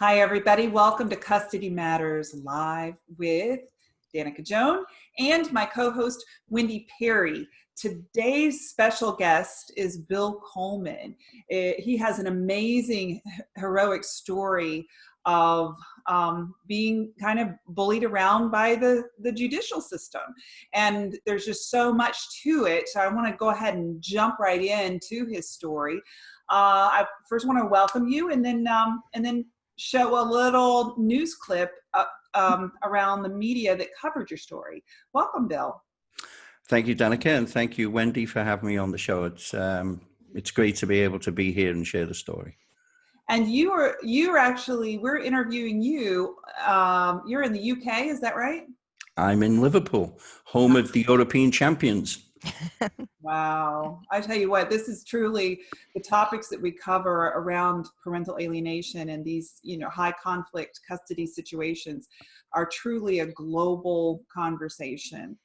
Hi, everybody. Welcome to Custody Matters Live with Danica Joan and my co-host, Wendy Perry. Today's special guest is Bill Coleman. It, he has an amazing, heroic story of um, being kind of bullied around by the, the judicial system. And there's just so much to it. So I want to go ahead and jump right into his story. Uh, I first want to welcome you and then, um, and then show a little news clip uh, um, around the media that covered your story. Welcome, Bill. Thank you, Danica, and thank you, Wendy, for having me on the show. It's um, it's great to be able to be here and share the story. And you are you are actually we're interviewing you. Um, you're in the UK, is that right? I'm in Liverpool, home of the European champions wow. I tell you what, this is truly the topics that we cover around parental alienation and these, you know, high conflict custody situations are truly a global conversation.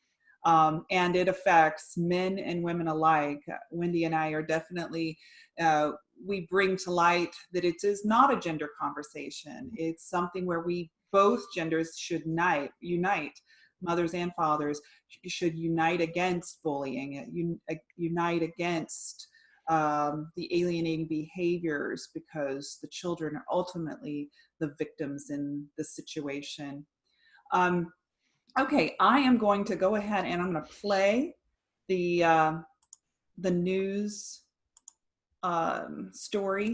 Um, and it affects men and women alike. Wendy and I are definitely, uh, we bring to light that it is not a gender conversation. It's something where we both genders should unite, unite mothers and fathers should unite against bullying, uh, unite against um, the alienating behaviors because the children are ultimately the victims in the situation. Um, okay, I am going to go ahead and I'm going to play the uh, the news um, story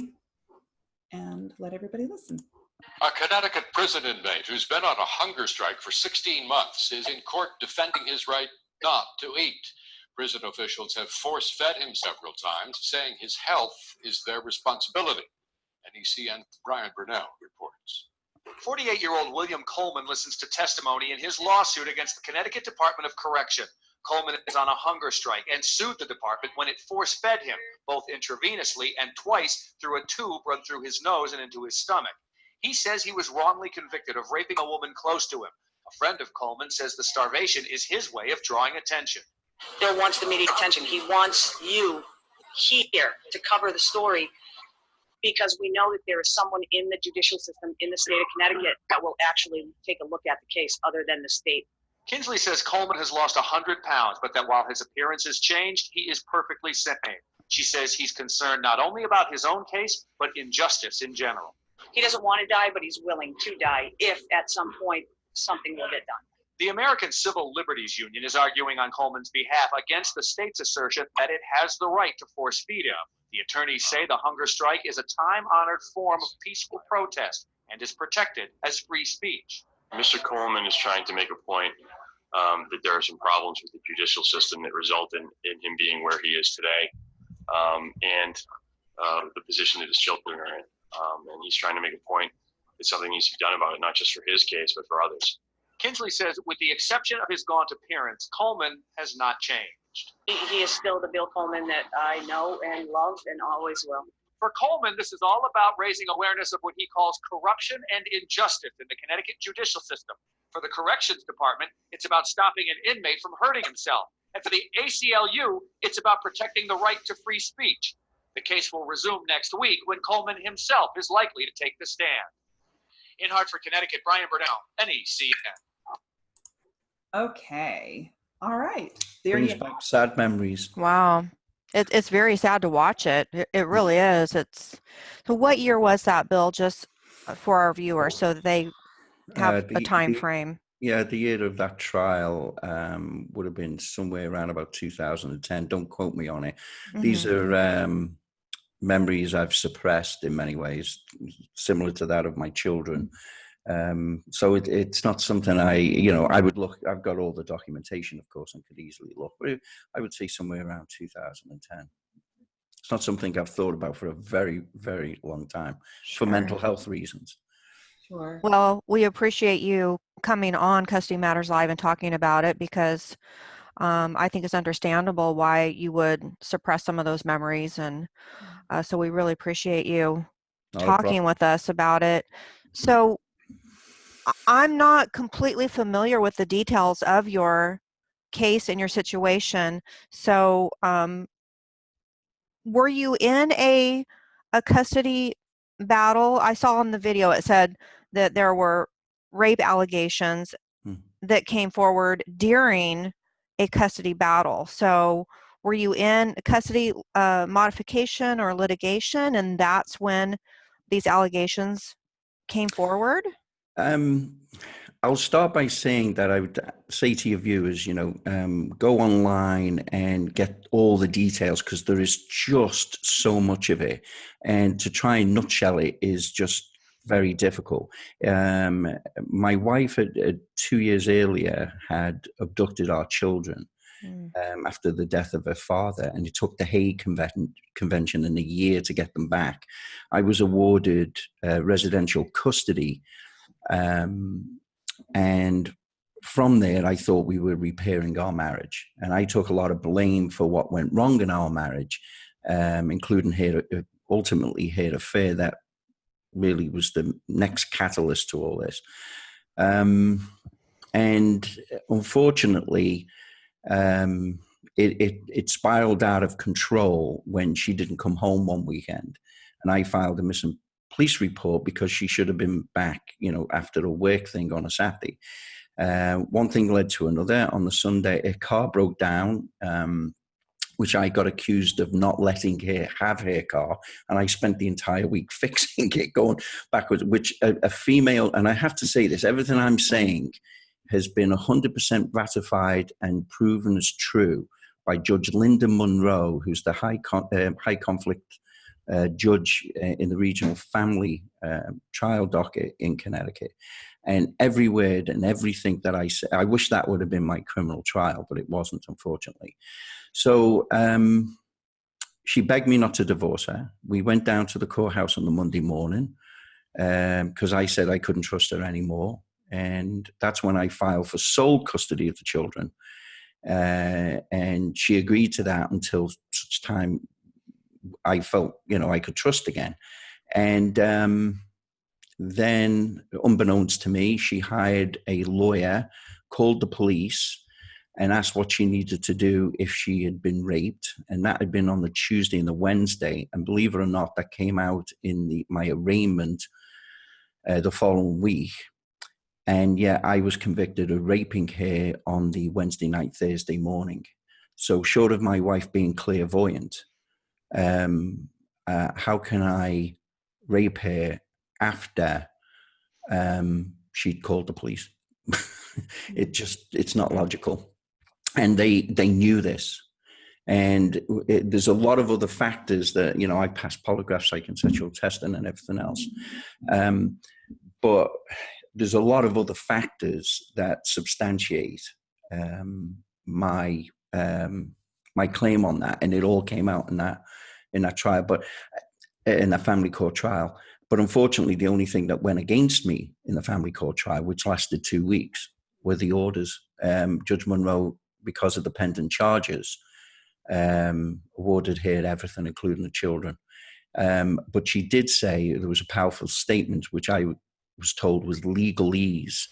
and let everybody listen. A Connecticut prison inmate who's been on a hunger strike for 16 months is in court defending his right not to eat. Prison officials have force fed him several times, saying his health is their responsibility. NECN Brian Burnell reports. 48 year old William Coleman listens to testimony in his lawsuit against the Connecticut Department of Correction. Coleman is on a hunger strike and sued the department when it force fed him, both intravenously and twice through a tube run through his nose and into his stomach. He says he was wrongly convicted of raping a woman close to him. A friend of Coleman says the starvation is his way of drawing attention. Bill wants the media attention. He wants you here to cover the story because we know that there is someone in the judicial system in the state of Connecticut that will actually take a look at the case other than the state. Kinsley says Coleman has lost 100 pounds, but that while his appearance has changed, he is perfectly sane. She says he's concerned not only about his own case, but injustice in general he doesn't want to die, but he's willing to die if at some point something will get done. The American Civil Liberties Union is arguing on Coleman's behalf against the state's assertion that it has the right to force feed him. The attorneys say the hunger strike is a time honored form of peaceful protest and is protected as free speech. Mr. Coleman is trying to make a point um, that there are some problems with the judicial system that result in, in him being where he is today um, and uh, the position that his children are in. Um, and he's trying to make a point that something needs to be done about it, not just for his case, but for others. Kinsley says, with the exception of his gaunt appearance, Coleman has not changed. He is still the Bill Coleman that I know and love and always will. For Coleman, this is all about raising awareness of what he calls corruption and injustice in the Connecticut judicial system. For the corrections department, it's about stopping an inmate from hurting himself. And for the ACLU, it's about protecting the right to free speech. The case will resume next week when Coleman himself is likely to take the stand. In Hartford, Connecticut, Brian Burnell, NECN. Okay. All right. There Brings you back sad memories. Wow. It, it's very sad to watch it. it. It really is. It's so. What year was that, Bill? Just for our viewers, so that they have uh, the, a time the, frame. Yeah, the year of that trial um, would have been somewhere around about 2010. Don't quote me on it. Mm -hmm. These mm-hmm. are um, memories I've suppressed in many ways, similar to that of my children. Um, so it, it's not something I, you know, I would look, I've got all the documentation, of course, and could easily look, but I would say somewhere around 2010. It's not something I've thought about for a very, very long time sure. for mental health reasons. Sure. Well, we appreciate you coming on Custody Matters Live and talking about it because um, I think it's understandable why you would suppress some of those memories and uh, so we really appreciate you talking with us about it. So I'm not completely familiar with the details of your case and your situation. So um, were you in a, a custody battle? I saw on the video it said that there were rape allegations Hmm. that came forward during a custody battle. So were you in custody uh, modification or litigation, and that's when these allegations came forward? Um, I'll start by saying that I would say to your viewers, you know, um, go online and get all the details because there is just so much of it. And to try and nutshell it is just very difficult. Um, my wife, had, uh, two years earlier, had abducted our children Mm. um, after the death of her father, and it took the Hague Conven- Convention in a year to get them back. I was awarded uh, residential custody, um, and from there, I thought we were repairing our marriage, and I took a lot of blame for what went wrong in our marriage, um, including her uh, ultimately her affair that really was the next catalyst to all this. Um, and unfortunately, um, it, it, it spiraled out of control when she didn't come home one weekend. And I filed a missing police report because she should have been back, you know, after a work thing on a Saturday. Uh, one thing led to another. On the Sunday, a car broke down, um, which I got accused of not letting her have her car. And I spent the entire week fixing it, going backwards, which a, a female, and I have to say this, everything I'm saying has been 100% ratified and proven as true by Judge Linda Munro, who's the high, con- uh, high conflict uh, judge uh, in the regional family uh, trial docket in Connecticut. And every word and everything that I say, I wish that would have been my criminal trial, but it wasn't, unfortunately. So um, she begged me not to divorce her. We went down to the courthouse on the Monday morning because I said I couldn't trust her anymore. And that's when I filed for sole custody of the children. Uh, and she agreed to that until such time I felt, you know, I could trust again. And um, then, unbeknownst to me, she hired a lawyer, called the police, and asked what she needed to do if she had been raped. And that had been on the Tuesday and the Wednesday. And believe it or not, that came out in the, my arraignment uh, the following week. And yeah, I was convicted of raping her on the Wednesday night, Thursday morning. So, short of my wife being clairvoyant, um, uh, how can I rape her after um, she'd called the police? it just, it's not logical. And they, they knew this. And it, there's a lot of other factors that, you know, I passed polygraph, psychosexual testing and everything else. Um, but there's a lot of other factors that substantiate um, my um, my claim on that, and it all came out in that in that trial, but in that family court trial. But unfortunately, the only thing that went against me in the family court trial, which lasted two weeks, were the orders. Um, Judge Munro, because of the pending charges, um, awarded her everything, including the children. Um, but she did say there was a powerful statement, which I was told was legalese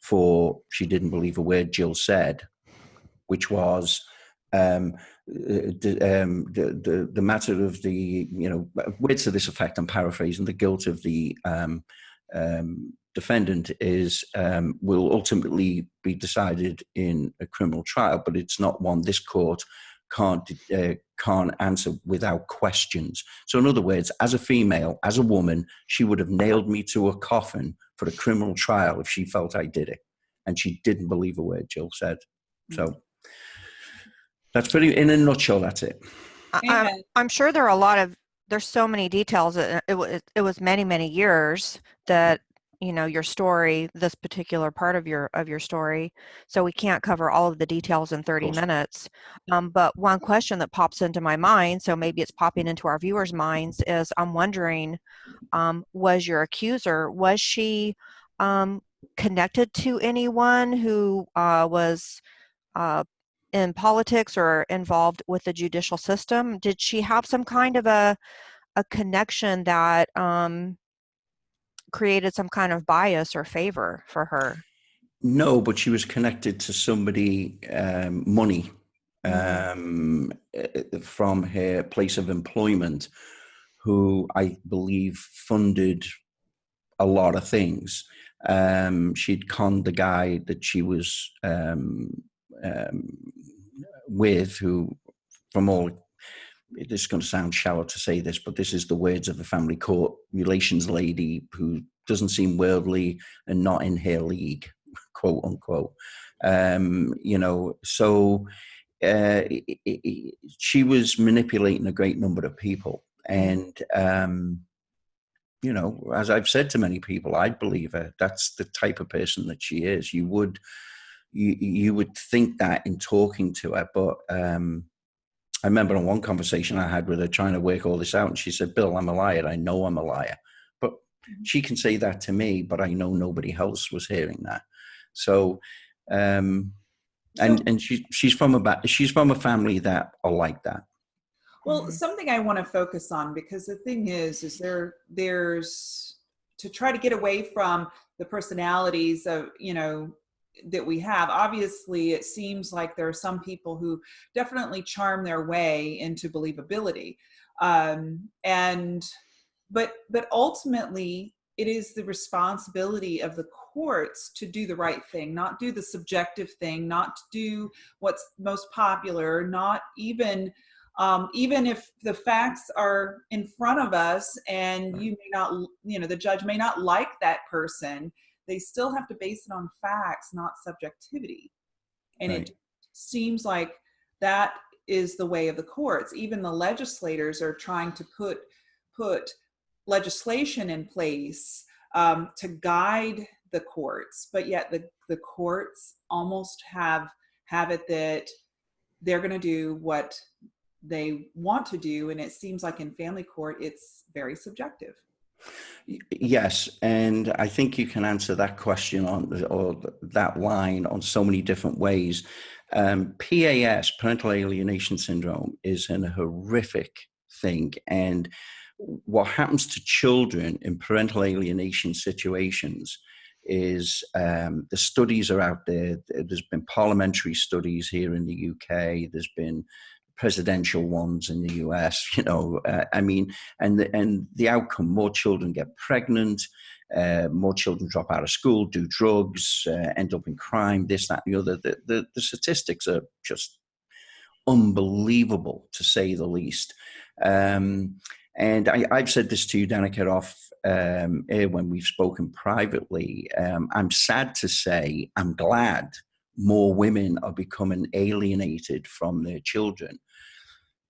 for she didn't believe a word Jill said, which was um, the, um, the, the, the matter of the, you know, words to this effect, I'm paraphrasing, the guilt of the um, um, defendant is, um, will ultimately be decided in a criminal trial, but it's not one this court can't, uh, can't answer without questions. So in other words, as a female, as a woman, she would have nailed me to a coffin for a criminal trial if she felt I did it. And she didn't believe a word Jill said. So that's pretty, in a nutshell, that's it. I- I'm, I'm sure there are a lot of there's so many details it, it, wa- it was many many years that you know your story this particular part of your of your story so we can't cover all of the details in 30 minutes. Um, but one question that pops into my mind so maybe it's popping into our viewers minds is i'm wondering um, was your accuser was she um, connected to anyone who uh, was uh, in politics or involved with the judicial system did she have some kind of a a connection that um, created some kind of bias or favor for her No, but she was connected to somebody, um, money, Mhm. um, uh, from her place of employment, who I believe funded a lot of things. Um, she'd conned the guy that she was um, um, with, who, from all, this is going to sound shallow to say this, but this is the words of a family court relations lady who doesn't seem worldly and not in her league, quote unquote. Um, you know, so uh, it, it, she was manipulating a great number of people. And, um, you know, as I've said to many people, I believe her. That's the type of person that she is. You would, you, you would think that in talking to her, but um, I remember on one conversation I had with her trying to work all this out, and she said, "Bill, I'm a liar. I know I'm a liar." But mm-hmm. she can say that to me, but I know nobody else was hearing that. So, um, and and she she's from a she's from a family that are like that. Well, mm-hmm. something I want to focus on because the thing is, is there there's to try to get away from the personalities of you know that we have. Obviously it seems like there are some people who definitely charm their way into believability um, and but but ultimately it is the responsibility of the courts to do the right thing not do the subjective thing not to do what's most popular not even um, even if the facts are in front of us and you may not, you know, the judge may not like that person, they still have to base it on facts, not subjectivity. And right. it seems like that is the way of the courts. Even the legislators are trying to put put legislation in place um, to guide the courts, but yet the, the courts almost have have it that they're going to do what they want to do and it seems like in family court it's very subjective yes and i think you can answer that question on or that line on so many different ways um, pas parental alienation syndrome is an horrific thing and what happens to children in parental alienation situations is um, the studies are out there. There's been parliamentary studies here in the UK. There's been presidential ones in the US. You know, uh, I mean, and the, and the outcome: more children get pregnant, uh, more children drop out of school, do drugs, uh, end up in crime, this, that, and the other. The, the, the statistics are just unbelievable, to say the least. Um, and I, have said this to you, Danica, off um, when we've spoken privately. Um, I'm sad to say, I'm glad more women are becoming alienated from their children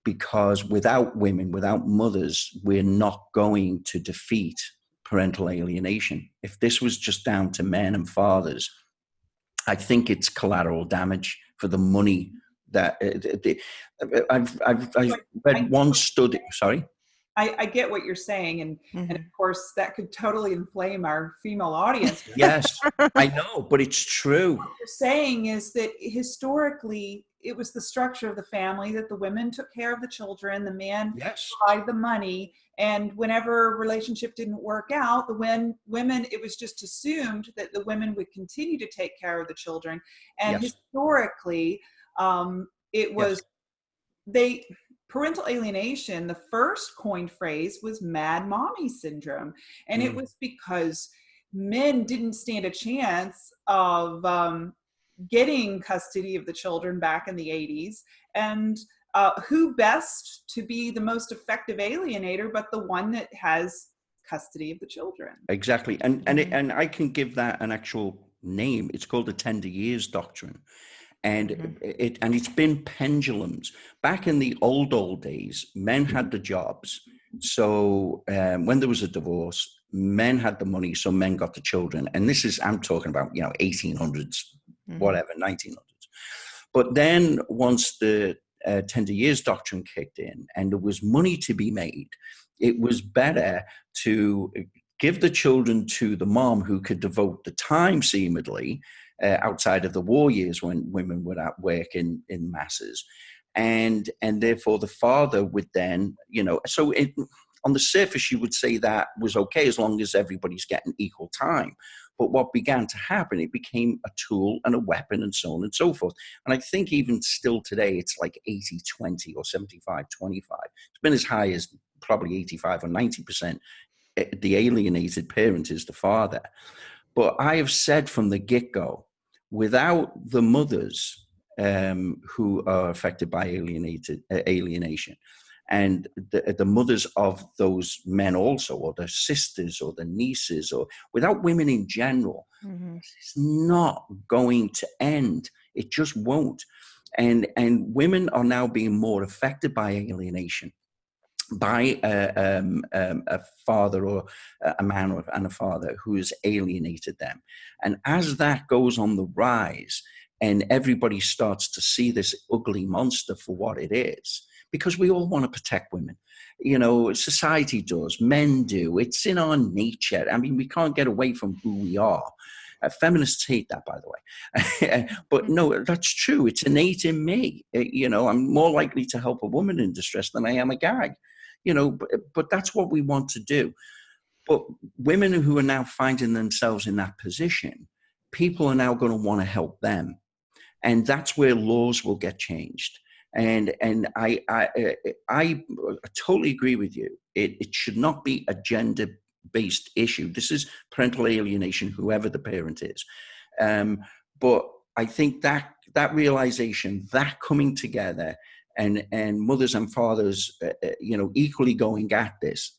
because without women, without mothers, we're not going to defeat parental alienation. If this was just down to men and fathers, I think it's collateral damage for the money that uh, I've, I've, I've read one study. Sorry. I, I, get what you're saying, and mm-hmm. and of course that could totally inflame our female audience. yes, I know, but it's true. What you're saying is that historically it was the structure of the family that the women took care of the children, the man yes. provided the money, and whenever relationship didn't work out, the when women it was just assumed that the women would continue to take care of the children, and yes. historically, um, it was yes. they parental alienation. The first coined phrase was "mad mommy syndrome," and mm. it was because men didn't stand a chance of um, getting custody of the children back in the 80s and uh, who best to be the most effective alienator but the one that has custody of the children? Exactly. And and it, mm-hmm. and i can give that an actual name. It's called the tender years doctrine. And mm-hmm. it and it's been pendulums. Back in the old old days men had the jobs. So um, when there was a divorce men had the money so men got the children. And this is i'm talking about you know 1800s mm-hmm. whatever, 1900s. But then once the uh, tender years doctrine kicked in and there was money to be made, it was better to give the children to the mom who could devote the time seemingly uh, outside of the war years when women were at work in, in masses. And, and therefore the father would then, you know, so it, on the surface, you would say that was okay as long as everybody's getting equal time. But what began to happen, it became a tool and a weapon and so on and so forth. And I think even still today, it's like 80 20 or 75 25. It's been as high as probably 85 or 90 percent eh, the alienated parent is the father but i have said from the get-go without the mothers um, who are affected by alienated uh, alienation and the, the mothers of those men also or their sisters or the nieces or without women in general Mhm. it's not going to end. It just won't. And and women are now being more affected by alienation by a, um, um, a father or a man or, and a father who has alienated them. And as that goes on the rise and everybody starts to see this ugly monster for what it is because we all want to protect women you know society does men do it's in our nature i mean we can't get away from who we are uh, feminists hate that, by the way. but no, that's true. It's innate in me. Uh, you know, I'm more likely to help a woman in distress than I am a guy. You know, but, but that's what we want to do. But women who are now finding themselves in that position, people are now going to want to help them. And that's where laws will get changed. And and I I I, I totally agree with you. It, it should not be a gender based issue. This is parental alienation, whoever the parent is. Um, but I think that that realization, that coming together, and and mothers and fathers, uh, uh, you know, equally going at this.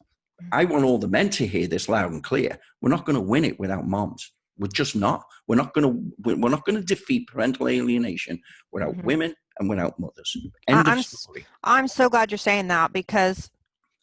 I want all the men to hear this loud and clear. We're not going to win it without moms. We're just not. We're not going to. We're not going to defeat parental alienation without Mhm. women and without mothers. End I'm of story. I'm so glad you're saying that because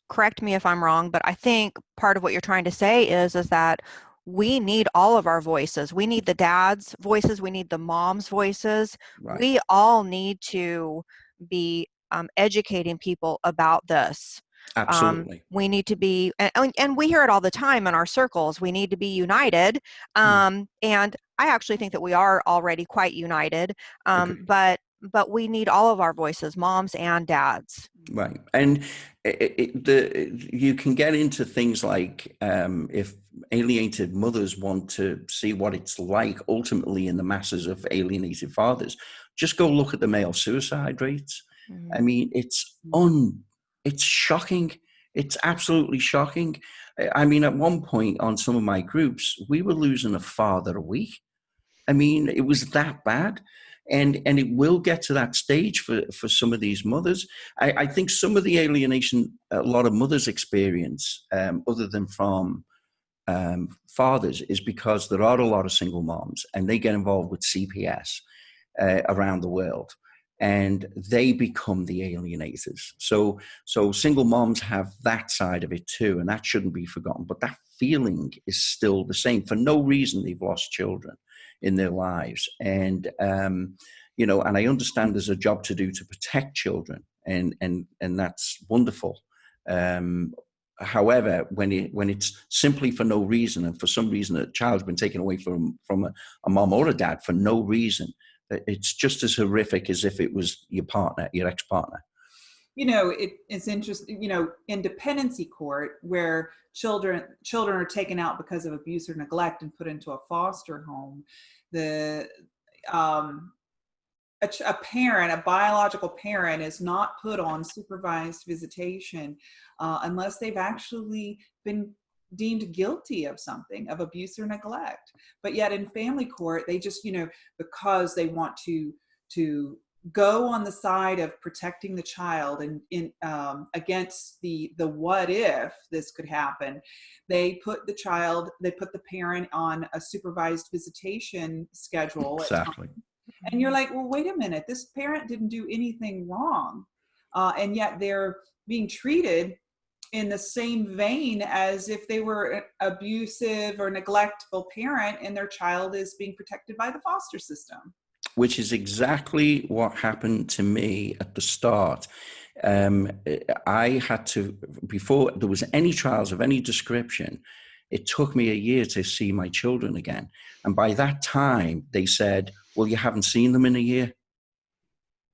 correct me if I'm wrong, but I think part of what you're trying to say is is that we need all of our voices. We need the dads' voices, we need the moms' voices. Right. We all need to be um, educating people about this. Absolutely. We need to be, and, and- we hear it all the time in our circles. We need to be united. Mm. Um, and I actually think that we are already quite united. Um, Agreed. but but we need all of our voices, moms and dads. Right, and it, it, the you can get into things like um, if alienated mothers want to see what it's like ultimately in the masses of alienated fathers, just go look at the male suicide rates. Mhm. I mean, it's un, it's shocking. It's absolutely shocking. I mean, at one point on some of my groups, we were losing a father a week. I mean, it was that bad. And, and it will get to that stage for, for some of these mothers. I, I think some of the alienation a lot of mothers experience, um, other than from um, fathers, is because there are a lot of single moms and they get involved with CPS uh, around the world and they become the alienators. So, so single moms have that side of it too, and that shouldn't be forgotten. But that feeling is still the same. For no reason, they've lost children in their lives, and um, you know, and I understand there's a job to do to protect children, and and and that's wonderful. Um, however, when it when it's simply for no reason, and for some reason a child's been taken away from from a, a mom or a dad for no reason, it's just as horrific as if it was your partner, your ex-partner. You know it, it's interesting you know in dependency court where children children are taken out because of abuse or neglect and put into a foster home the um a, a parent a biological parent is not put on supervised visitation uh, unless they've actually been deemed guilty of something of abuse or neglect. But yet in family court they just you know because they want to to go on the side of protecting the child and in um, against the the what if this could happen they put the child they put the parent on a supervised visitation schedule. Exactly. and you're like well wait a minute this parent didn't do anything wrong uh, and yet they're being treated in the same vein as if they were an abusive or neglectful parent and their child is being protected by the foster system which is exactly what happened to me at the start. Um, I had to, before there was any trials of any description, it took me a year to see my children again. And by that time, they said, Well, you haven't seen them in a year.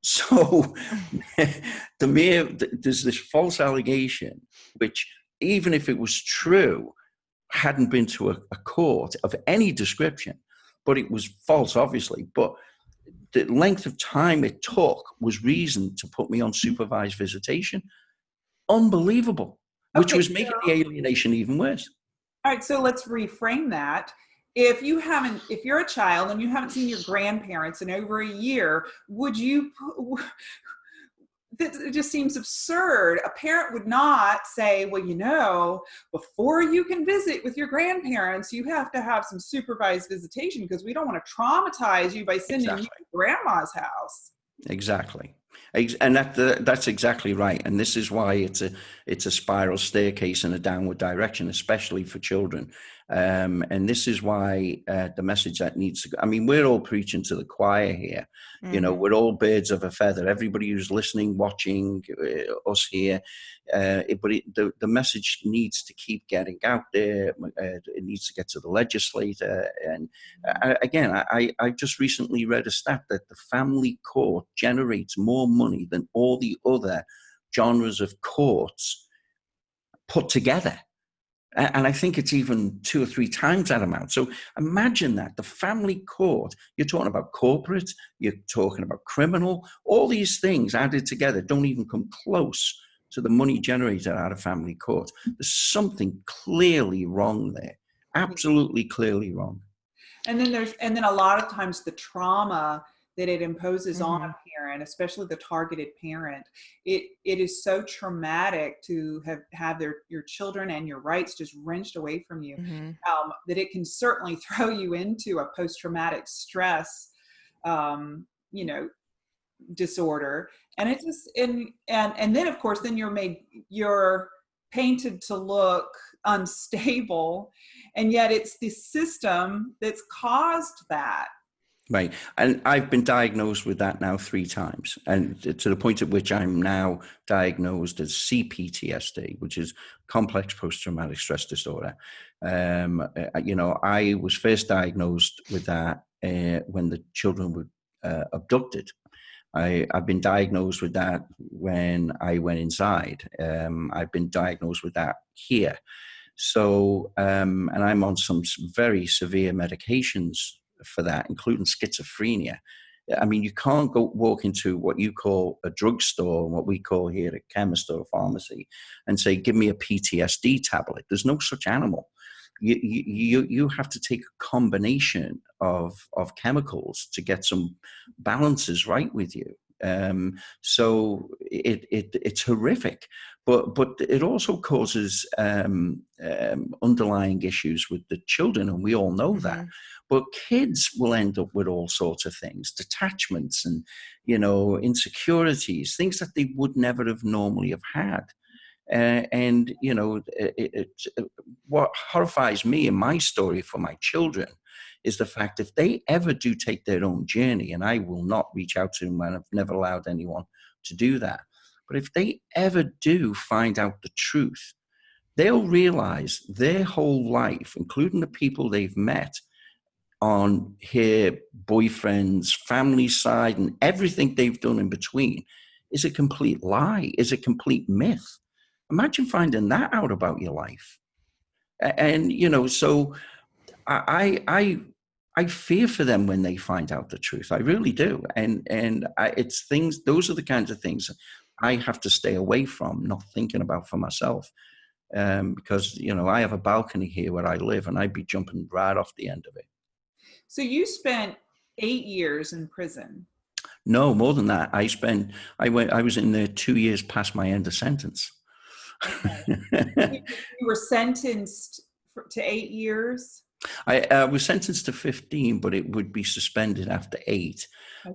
So the mere, there's this false allegation, which, even if it was true, hadn't been to a, a court of any description, but it was false, obviously. But the length of time it took was reason to put me on supervised visitation. Unbelievable. which Okay, was making so- the alienation even worse. All right, so let's reframe that. If you haven't, if you're a child and you haven't seen your grandparents in over a year, would you? It just seems absurd. A parent would not say, "Well, you know, before you can visit with your grandparents, you have to have some supervised visitation because we don't want to traumatize you by sending you to grandma's house." Exactly, and that uh, that's exactly right. And this is why it's a it's a spiral staircase in a downward direction, especially for children. Um, and this is why uh, the message that needs to. go I mean, we're all preaching to the choir here. You know, Mhm. we're all birds of a feather. Everybody who's listening, watching uh, us here, uh, it, but it, the the message needs to keep getting out there. Uh, it needs to get to the legislator. And uh, again, I, I I just recently read a stat that the family court generates more money than all the other genres of courts put together. And I think it's even two or three times that amount. So imagine that the family court, you're talking about corporate, you're talking about criminal, all these things added together don't even come close to the money generated out of family court. There's something clearly wrong there. Mm-hmm. Absolutely clearly wrong. And then there's, and then a lot of times the trauma that it imposes on a parent, especially the targeted parent, it it is so traumatic to have have their your children and your rights just wrenched away from you Mhm. um, that it can certainly throw you into a post traumatic stress, um, you know, disorder. And it just and and and then of course then you're made you're painted to look unstable, and yet it's the system that's caused that. Right. And I've been diagnosed with that now three times. And to the point at which I'm now diagnosed as CPTSD, which is complex post traumatic stress disorder. Um, uh, you know, I was first diagnosed with that uh, when the children were uh, abducted. I, I've been diagnosed with that when I went inside. Um, I've been diagnosed with that here. So, um, and I'm on some very severe medications for that, including schizophrenia. I mean, you can't go walk into what you call a drugstore, what we call here a chemist or a pharmacy, and say, "Give me a PTSD tablet." There's no such animal. You you you have to take a combination of of chemicals to get some balances right with you. Um, so it, it it's horrific, but but it also causes um, um, underlying issues with the children, and we all know that Mhm. But kids will end up with all sorts of things detachments and you know insecurities things that they would never have normally have had. Uh, and you know it, it, it- what horrifies me in my story for my children is the fact if they ever do take their own journey and i will not reach out to them and i've never allowed anyone to do that but if they ever do find out the truth they'll realize their whole life including the people they've met on her boyfriend's family side and everything they've done in between is a complete lie, is a complete myth. Imagine finding that out about your life. And, you know, so I, I, I fear for them when they find out the truth. I really do. And, and I, it's things, those are the kinds of things I have to stay away from, not thinking about for myself. Um, because, you know, I have a balcony here where I live and I'd be jumping right off the end of it. So you spent eight years in prison. No, more than that. I spent. I went. I was in there two years past my end of sentence. You were sentenced for, to eight years. I uh, was sentenced to fifteen, but it would be suspended after eight.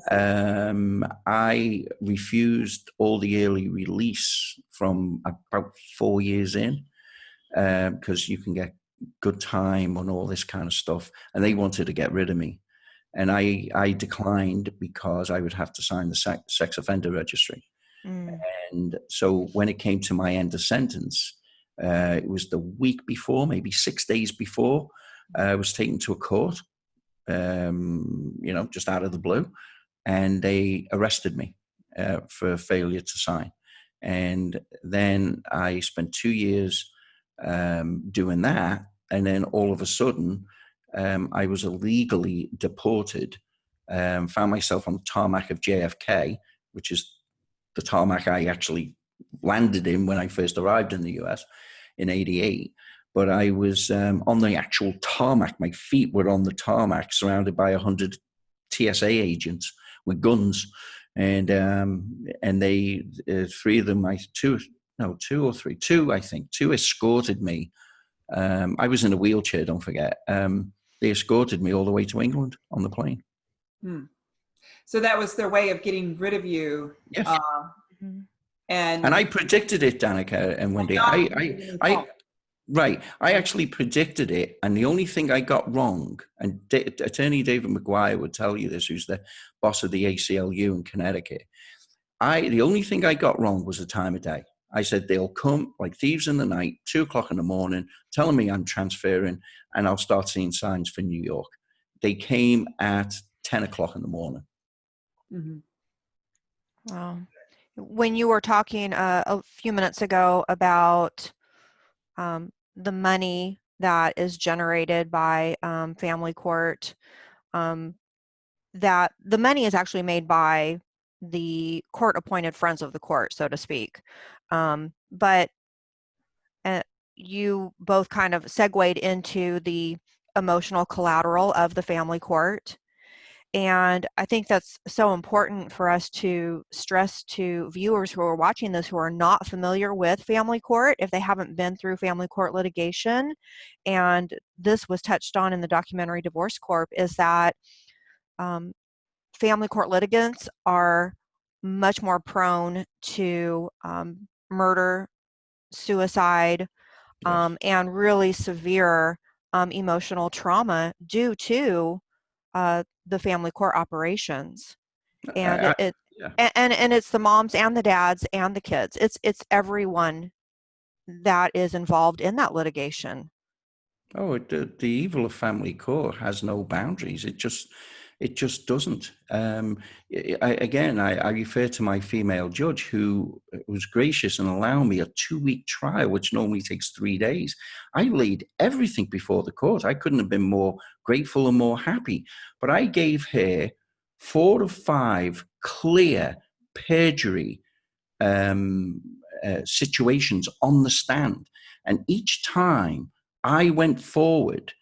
I. Um, I refused all the early release from about four years in because you can get good time and all this kind of stuff, and they wanted to get rid of me, and I I declined because I would have to sign the sex, sex offender registry. Mm. And so when it came to my end of sentence, uh, it was the week before, maybe six days before, uh, I was taken to a court, um, you know, just out of the blue, and they arrested me uh, for failure to sign. And then I spent two years um, doing that, and then all of a sudden, um, I was illegally deported. Um, found myself on the tarmac of JFK, which is the tarmac I actually landed in when I first arrived in the US. in 88. But I was um, on the actual tarmac. My feet were on the tarmac, surrounded by 100 TSA agents with guns. And um, and they, uh, three of them, I two, no, two or three, two, I think, two escorted me. Um, I was in a wheelchair, don't forget. Um, they escorted me all the way to England on the plane. Hmm. So that was their way of getting rid of you. Yes. Uh, and and I predicted it, Danica and Wendy. I, I, I, right. I actually predicted it, and the only thing I got wrong, and D- Attorney David McGuire would tell you this, who's the boss of the ACLU in Connecticut. I, the only thing I got wrong was the time of day. I said they'll come like thieves in the night, two o'clock in the morning, telling me I'm transferring, and I'll start seeing signs for New York. They came at ten o'clock in the morning. Mhm. Wow. When you were talking uh, a few minutes ago about um, the money that is generated by um, family court, um, that the money is actually made by the court appointed friends of the court, so to speak. Um, but uh, you both kind of segued into the emotional collateral of the family court. And I think that's so important for us to stress to viewers who are watching this who are not familiar with family court, if they haven't been through family court litigation. And this was touched on in the documentary Divorce Corp, is that um, family court litigants are much more prone to um, murder, suicide, Yes. um, and really severe um, emotional trauma due to uh, the family court operations. And I- it, it yeah. a- and and it's the moms and the dads and the kids. It's it's everyone that is involved in that litigation. Oh, the, the evil of family court has no boundaries. It just, it just doesn't. Um, I, again, I, I refer to my female judge who was gracious and allowed me a two-week trial, which normally takes three days. I laid everything before the court. I couldn't have been more grateful and more happy. But I gave her four to five clear perjury um, uh, situations on the stand, and each time I went forward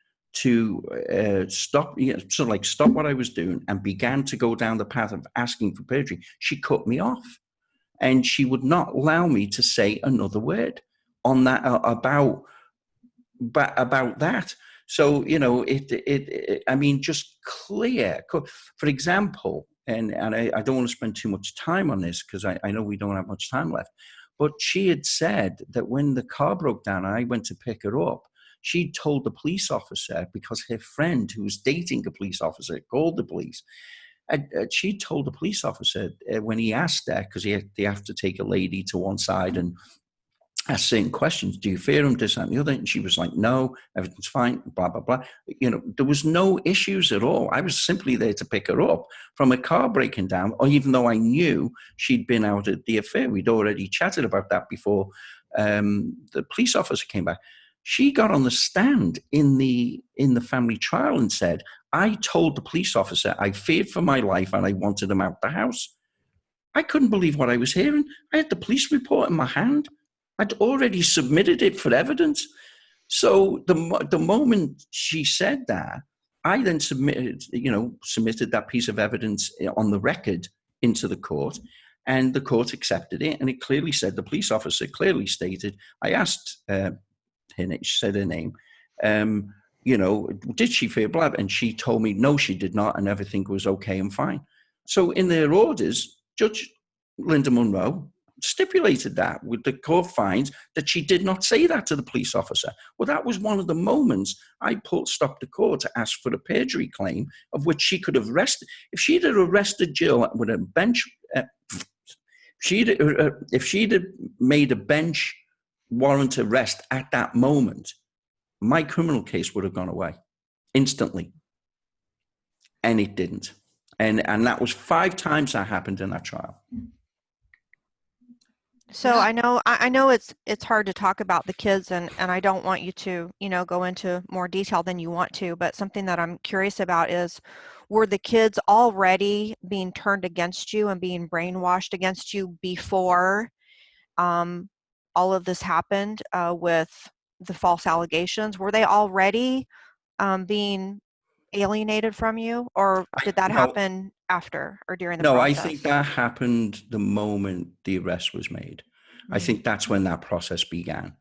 to uh, stop, you know, sort of like stop what I was doing and began to go down the path of asking for perjury. She cut me off, and she would not allow me to say another word on that uh, about ba- about that. So you know, it, it, it I mean, just clear. For example, and and I, I don't want to spend too much time on this because I, I know we don't have much time left. But she had said that when the car broke down, I went to pick her up. She told the police officer because her friend, who was dating a police officer, called the police. And uh, she told the police officer uh, when he asked her, because he they have to take a lady to one side and ask certain questions. Do you fear him? This that, and the other. And she was like, "No, everything's fine." Blah blah blah. You know, there was no issues at all. I was simply there to pick her up from a car breaking down, or even though I knew she'd been out at the affair. We'd already chatted about that before um, the police officer came back. She got on the stand in the in the family trial and said, "I told the police officer I feared for my life and I wanted him out the house." I couldn't believe what I was hearing. I had the police report in my hand. I'd already submitted it for evidence. So the the moment she said that, I then submitted, you know, submitted that piece of evidence eh, on the record into the court, and the court accepted it. And it clearly said the police officer clearly stated. I asked uh, She said her name. Um, you know, did she fear blood? And she told me no, she did not, and everything was okay and fine. So in their orders, Judge Linda Munro stipulated that with the court finds that she did not say that to the police officer. Well, that was one of the moments I pulled stopped the court to ask for a perjury claim of which she could have arrested. If she'd have arrested Jill with a bench, uh, she'd uh, if she'd have made a bench warrant arrest at that moment, my criminal case would have gone away instantly, and it didn't. And and that was five times that happened in that trial. So I know I, I know it's it's hard to talk about the kids and and I don't want you to you know go into more detail than you want to but something that I'm curious about is were the kids already being turned against you and being brainwashed against you before um, all of this happened uh, with the false allegations, were they already um, being alienated from you, or did that no. happen after or during the No, I think that happened the moment the arrest was made. I Mhm. think that's when that process began.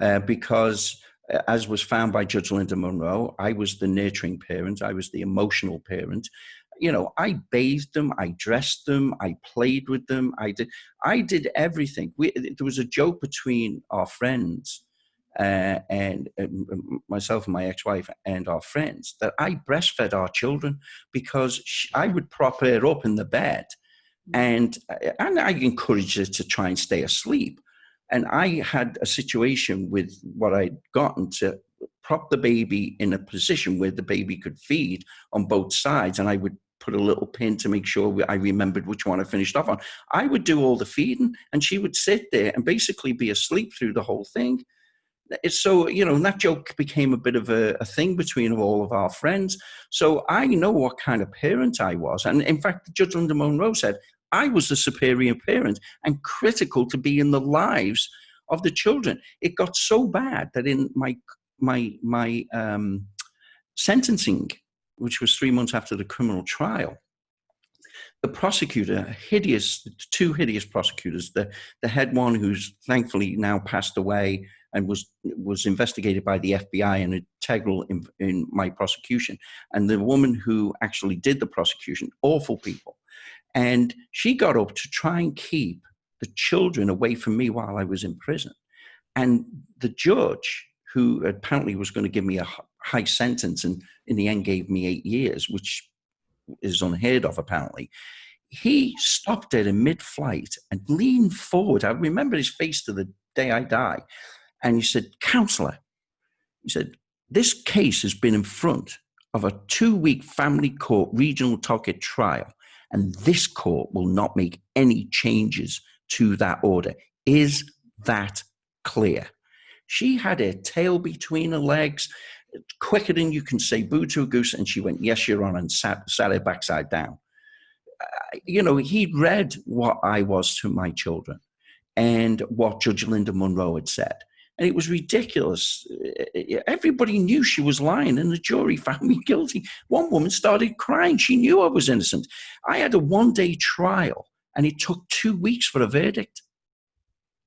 Uh, because, uh, as was found by Judge Linda Munro, I was the nurturing parent, I was the emotional parent. You know, I bathed them, I dressed them, I played with them, I did, I did everything. We, there was a joke between our friends uh, and um, myself and my ex-wife and our friends that I breastfed our children because sh I would prop her up in the bed and uh, and I encouraged her to try and stay asleep. And I had a situation with what I'd gotten to prop the baby in a position where the baby could feed on both sides, and I would put a little pin to make sure I remembered which one I finished off on. I would do all the feeding, and she would sit there and basically be asleep through the whole thing. So you know that joke became a bit of a, a thing between all of our friends. So I know what kind of parent I was, and in fact, Judge Linda Munro said I was the superior parent and critical to be in the lives of the children. It got so bad that in my my my um, sentencing, which was three months after the criminal trial, the prosecutor, hideous, two hideous prosecutors, the the head one who's thankfully now passed away and was was investigated by the FBI and integral in, in my prosecution, and the woman who actually did the prosecution, awful people. And she got up to try and keep the children away from me while I was in prison. And the judge, who apparently was going to give me a high sentence and in the end gave me eight years, which is unheard of apparently, he stopped it in mid flight and leaned forward. I remember his face to the day I die. And he said, Counselor, he said, this case has been in front of a two week family court regional target trial and this court will not make any changes to that order. Is that clear? She had her tail between her legs, quicker than you can say boo to a goose, and she went, Yes, you're on, and sat, sat her backside down. Uh, you know, he'd read what I was to my children and what Judge Linda Munro had said. And it was ridiculous. Uh, Everybody knew she was lying, and the jury found me guilty. One woman started crying. She knew I was innocent. I had a one day trial, and it took two weeks for a verdict.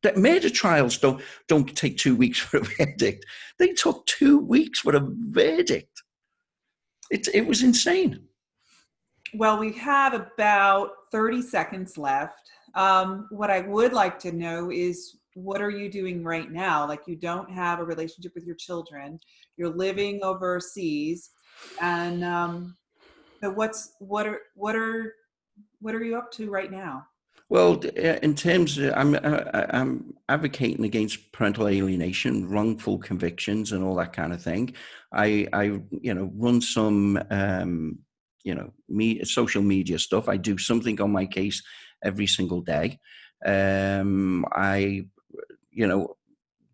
That murder trials don't, don't take two weeks for a verdict. They took two weeks for a verdict. It, it was insane. Well, we have about 30 seconds left. Um, what I would like to know is what are you doing right now? Like you don't have a relationship with your children. You're living overseas, and um, so what's what are what are what are you up to right now? Well, uh, in terms, of, I'm uh, I'm advocating against parental alienation, wrongful convictions, and all that kind of thing. I I you know run some um, you know me social media stuff. I do something on my case every single day. Um, I you know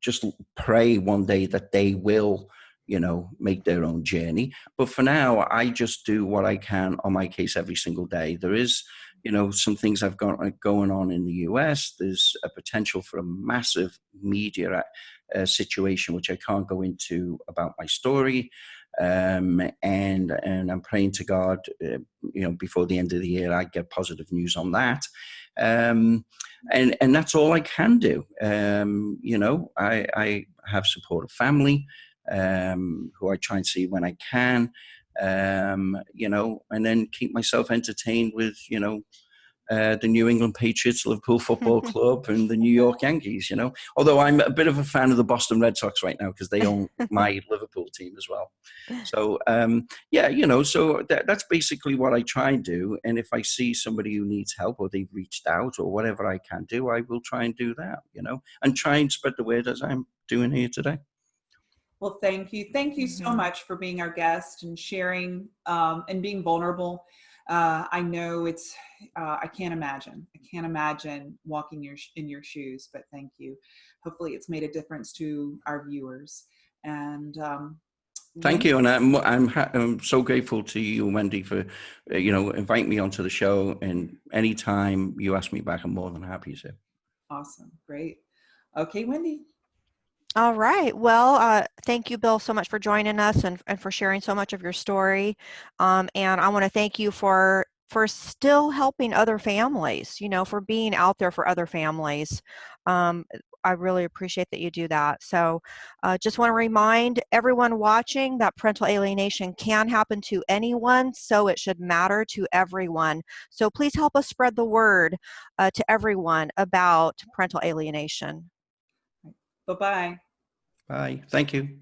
just pray one day that they will you know make their own journey. But for now, I just do what I can on my case every single day. There is you know some things I've got uh, going on in the US. There's a potential for a massive media uh, situation which I can't go into about my story. Um, and and I'm praying to God, uh, you know, before the end of the year, I get positive news on that. Um, and and that's all I can do. Um, you know, I, I have supportive family um, who I try and see when I can um, you know, and then keep myself entertained with, you know, uh, the New England Patriots, Liverpool Football Club, and the New York Yankees. You know, although I'm a bit of a fan of the Boston Red Sox right now because they own my Liverpool team as well. So um, yeah, you know, so that, that's basically what I try and do. And if I see somebody who needs help or they've reached out or whatever I can do, I will try and do that. You know, and try and spread the word as I'm doing here today. Well, thank you. Thank you so Mhm. much for being our guest and sharing um, and being vulnerable. Uh, I know it's, uh, I can't imagine. I can't imagine walking your sh- in your shoes, but thank you. Hopefully it's made a difference to our viewers. And um, Thank you, and I'm I'm, I'm so grateful to you, Wendy, for uh, you know inviting me onto the show. And anytime you ask me back, I'm more than happy to. Awesome. Great. Okay, Wendy. All right. Well, uh, thank you, Bill, so much for joining us and, and for sharing so much of your story. Um, and I want to thank you for for still helping other families. You know, for being out there for other families. Um, I really appreciate that you do that. So, uh, just want to remind everyone watching that parental alienation can happen to anyone, so it should matter to everyone. So, please help us spread the word uh, to everyone about parental alienation. Bye-bye. Bye. Thank you.